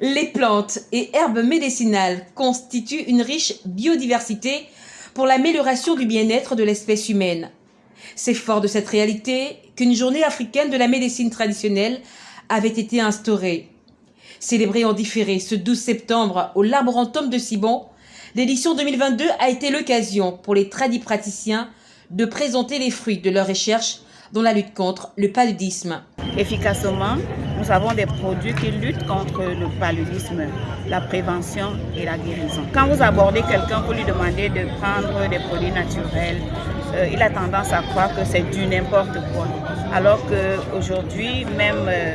Les plantes et herbes médicinales constituent une riche biodiversité pour l'amélioration du bien-être de l'espèce humaine. C'est fort de cette réalité qu'une journée africaine de la médecine traditionnelle avait été instaurée. Célébrée en différé ce 12 septembre au Laborantum de Cibon, l'édition 2022 a été l'occasion pour les tradipraticiens de présenter les fruits de leurs recherches dans la lutte contre le paludisme. Efficacement, nous avons des produits qui luttent contre le paludisme, la prévention et la guérison. Quand vous abordez quelqu'un, vous lui demandez de prendre des produits naturels, euh, il a tendance à croire que c'est du n'importe quoi. Alors qu'aujourd'hui, même euh,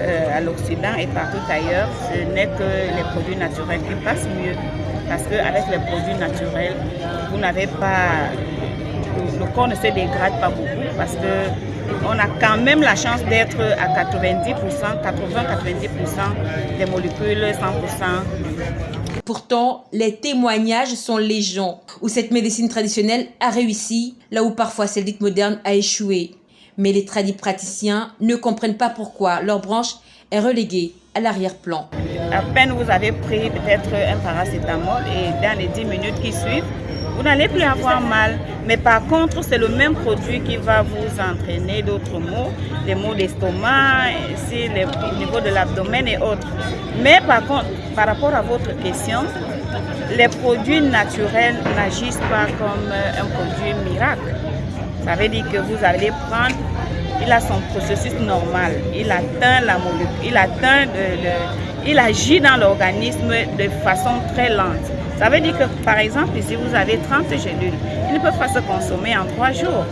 euh, à l'Occident et partout ailleurs, ce n'est que les produits naturels qui passent mieux. Parce qu'avec les produits naturels, vous n'avez pas le corps ne se dégrade pas beaucoup parce qu'on a quand même la chance d'être à 90%, 80-90% des molécules 100%. Pourtant, les témoignages sont légion, où cette médecine traditionnelle a réussi, là où parfois celle dite moderne a échoué. Mais les tradis praticiens ne comprennent pas pourquoi leur branche est reléguée à l'arrière-plan. À peine vous avez pris peut-être un paracétamol et dans les 10 minutes qui suivent, vous n'allez plus avoir mal. Mais par contre, c'est le même produit qui va vous entraîner d'autres maux, les maux d'estomac, au niveau de l'abdomen et autres. Mais par contre, par rapport à votre question, les produits naturels n'agissent pas comme un produit miracle. Ça veut dire que vous allez prendre, il a son processus normal, il atteint la molécule, il atteint, il agit dans l'organisme de façon très lente. Ça veut dire que, par exemple, si vous avez 30 gélules, ils ne peuvent pas se consommer en 3 jours.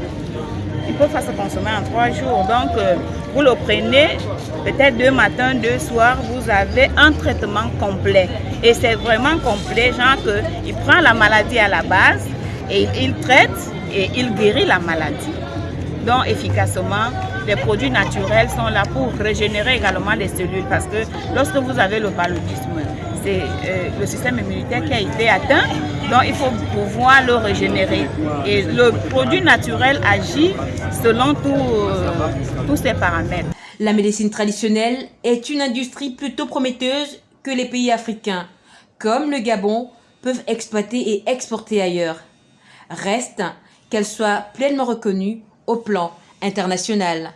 Ils ne peuvent pas se consommer en 3 jours. Donc, euh, vous le prenez peut-être deux matins, deux soirs, vous avez un traitement complet. Et c'est vraiment complet, genre qu'il prend la maladie à la base et il traite et il guérit la maladie. Donc, efficacement, les produits naturels sont là pour régénérer également les cellules parce que lorsque vous avez le paludisme, c'est euh, le système immunitaire qui a été atteint, donc il faut pouvoir le régénérer. Et le produit naturel agit selon euh, tous ces paramètres. La médecine traditionnelle est une industrie plutôt prometteuse que les pays africains, comme le Gabon, peuvent exploiter et exporter ailleurs. Reste qu'elle soit pleinement reconnue au plan international.